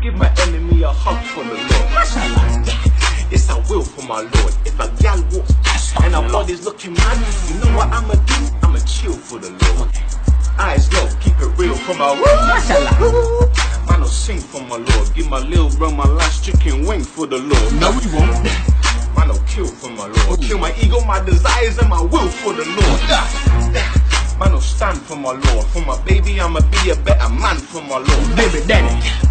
Give my enemy a hug for the Lord. Yes, I will for my Lord. If a gal walks past and her body's looking mad, you know what I'ma do? I'ma chill for the Lord. Eyes low, keep it real for my Lord. Man, I'll sing for my Lord. Give my little bro my last chicken wing for the Lord. No, we won't. Man, I'll kill for my Lord. Kill my ego, my desires, and my will for the Lord. Man, I'll stand for my Lord. For my baby, I'ma be a better man for my Lord. Baby daddy.